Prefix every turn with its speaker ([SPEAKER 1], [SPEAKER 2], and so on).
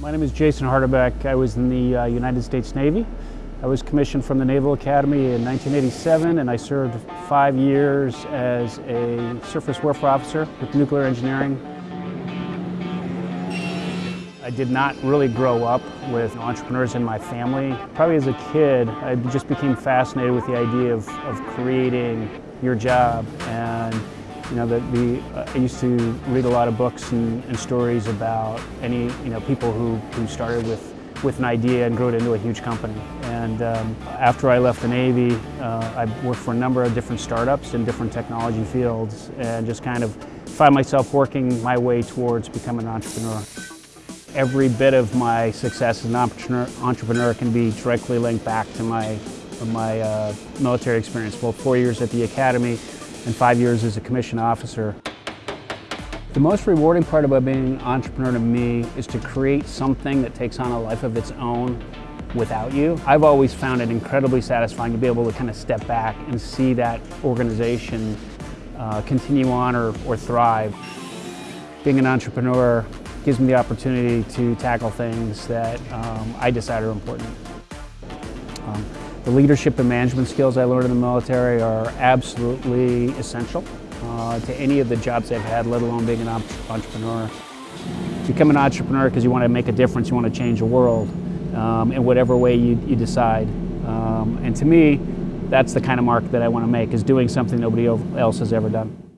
[SPEAKER 1] My name is Jason Hardebeck. I was in the uh, United States Navy. I was commissioned from the Naval Academy in 1987 and I served five years as a surface warfare officer with nuclear engineering. I did not really grow up with entrepreneurs in my family. Probably as a kid, I just became fascinated with the idea of, of creating your job and you know, the, the uh, I used to read a lot of books and, and, stories about any, you know, people who, who started with, with an idea and grew it into a huge company. And um, after I left the Navy, uh, I worked for a number of different startups in different technology fields and just kind of find myself working my way towards becoming an entrepreneur. Every bit of my success as an entrepreneur, entrepreneur can be directly linked back to my, my uh, military experience. Well, four years at the Academy, and five years as a commissioned officer. The most rewarding part about being an entrepreneur to me is to create something that takes on a life of its own without you. I've always found it incredibly satisfying to be able to kind of step back and see that organization uh, continue on or, or thrive. Being an entrepreneur gives me the opportunity to tackle things that um, I decide are important. Um, the leadership and management skills I learned in the military are absolutely essential uh, to any of the jobs I've had, let alone being an entrepreneur. Become an entrepreneur because you want to make a difference, you want to change the world um, in whatever way you, you decide. Um, and to me, that's the kind of mark that I want to make, is doing something nobody else has ever done.